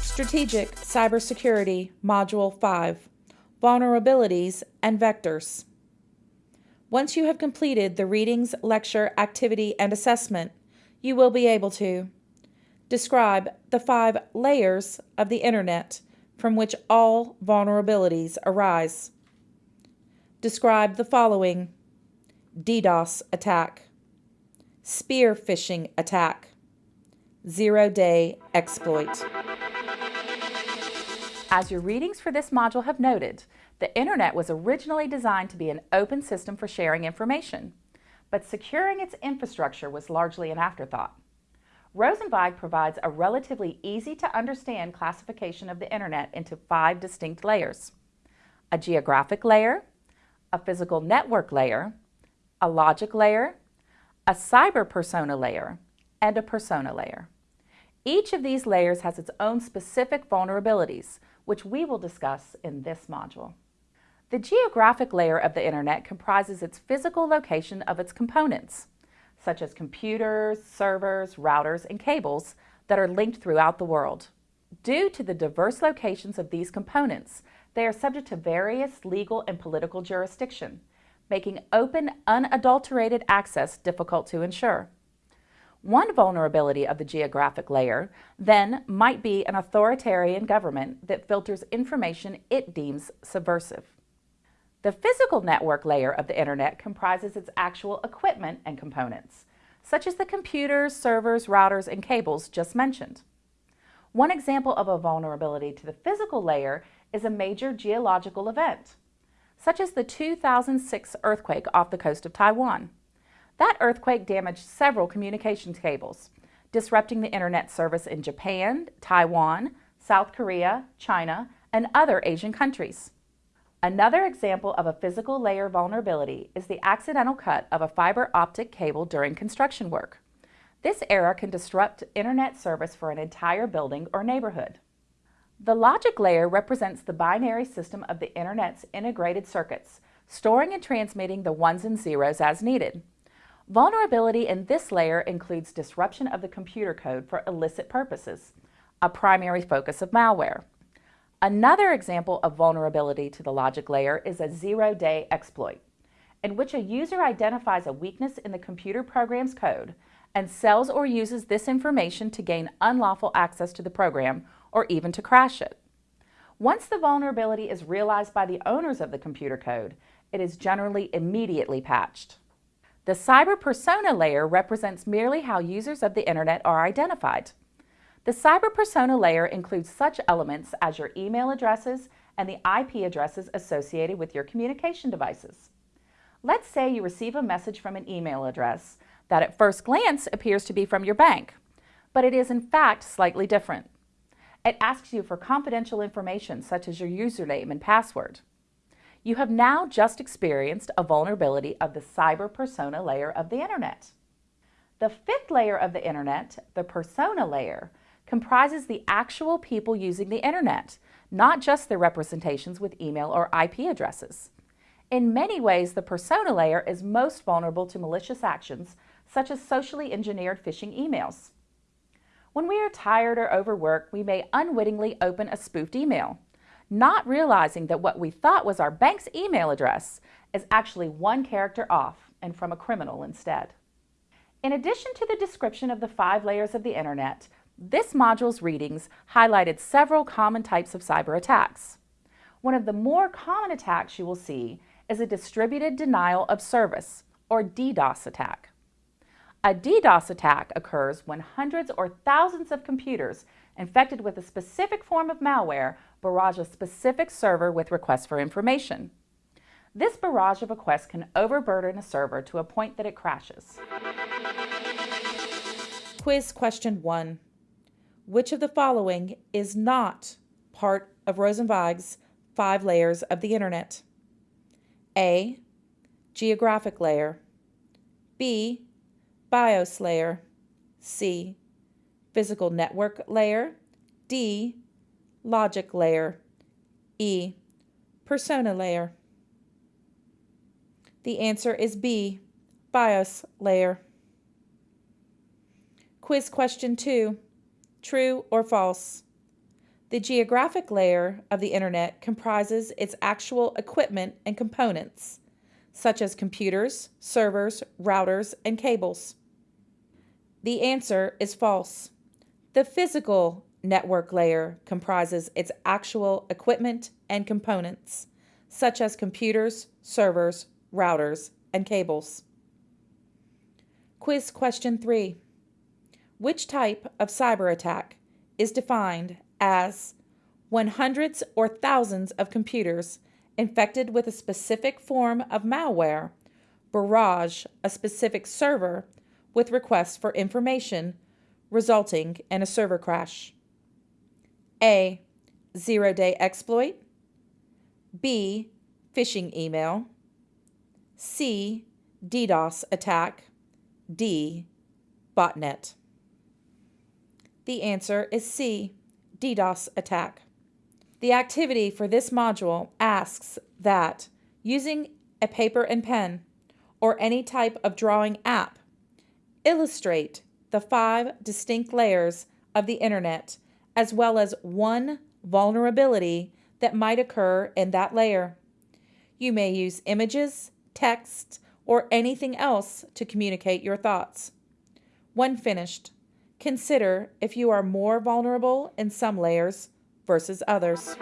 Strategic Cybersecurity Module 5 Vulnerabilities and Vectors. Once you have completed the readings, lecture, activity, and assessment, you will be able to describe the five layers of the Internet from which all vulnerabilities arise. Describe the following DDoS attack, spear phishing attack, zero day exploit. As your readings for this module have noted, the Internet was originally designed to be an open system for sharing information, but securing its infrastructure was largely an afterthought. Rosenzweig provides a relatively easy to understand classification of the Internet into five distinct layers. A geographic layer, a physical network layer, a logic layer, a cyber persona layer, and a persona layer. Each of these layers has its own specific vulnerabilities, which we will discuss in this module. The geographic layer of the Internet comprises its physical location of its components, such as computers, servers, routers, and cables that are linked throughout the world. Due to the diverse locations of these components, they are subject to various legal and political jurisdiction, making open, unadulterated access difficult to ensure. One vulnerability of the geographic layer, then, might be an authoritarian government that filters information it deems subversive. The physical network layer of the Internet comprises its actual equipment and components, such as the computers, servers, routers, and cables just mentioned. One example of a vulnerability to the physical layer is a major geological event, such as the 2006 earthquake off the coast of Taiwan. That earthquake damaged several communications cables, disrupting the internet service in Japan, Taiwan, South Korea, China, and other Asian countries. Another example of a physical layer vulnerability is the accidental cut of a fiber optic cable during construction work. This error can disrupt internet service for an entire building or neighborhood. The logic layer represents the binary system of the Internet's integrated circuits, storing and transmitting the ones and zeros as needed. Vulnerability in this layer includes disruption of the computer code for illicit purposes, a primary focus of malware. Another example of vulnerability to the logic layer is a zero-day exploit, in which a user identifies a weakness in the computer program's code and sells or uses this information to gain unlawful access to the program or even to crash it. Once the vulnerability is realized by the owners of the computer code, it is generally immediately patched. The cyber persona layer represents merely how users of the internet are identified. The cyber persona layer includes such elements as your email addresses and the IP addresses associated with your communication devices. Let's say you receive a message from an email address that at first glance appears to be from your bank, but it is in fact slightly different. It asks you for confidential information such as your username and password. You have now just experienced a vulnerability of the cyber persona layer of the Internet. The fifth layer of the Internet, the persona layer, comprises the actual people using the internet, not just their representations with email or IP addresses. In many ways, the persona layer is most vulnerable to malicious actions, such as socially engineered phishing emails. When we are tired or overworked, we may unwittingly open a spoofed email, not realizing that what we thought was our bank's email address is actually one character off and from a criminal instead. In addition to the description of the five layers of the internet, this module's readings highlighted several common types of cyber attacks. One of the more common attacks you will see is a distributed denial of service, or DDoS attack. A DDoS attack occurs when hundreds or thousands of computers infected with a specific form of malware barrage a specific server with requests for information. This barrage of requests can overburden a server to a point that it crashes. Quiz question 1. Which of the following is not part of Rosenzweig's five layers of the Internet? A. Geographic layer. B. BIOS layer. C. Physical network layer. D. Logic layer. E. Persona layer. The answer is B. BIOS layer. Quiz question 2 True or false? The geographic layer of the Internet comprises its actual equipment and components, such as computers, servers, routers, and cables. The answer is false. The physical network layer comprises its actual equipment and components, such as computers, servers, routers, and cables. Quiz question 3. Which type of cyber attack is defined as when hundreds or thousands of computers infected with a specific form of malware barrage a specific server with requests for information, resulting in a server crash? A. Zero day exploit. B. Phishing email. C. DDoS attack. D. Botnet. The answer is C. DDoS attack. The activity for this module asks that using a paper and pen or any type of drawing app, illustrate the five distinct layers of the internet as well as one vulnerability that might occur in that layer. You may use images, text, or anything else to communicate your thoughts. When finished, consider if you are more vulnerable in some layers versus others.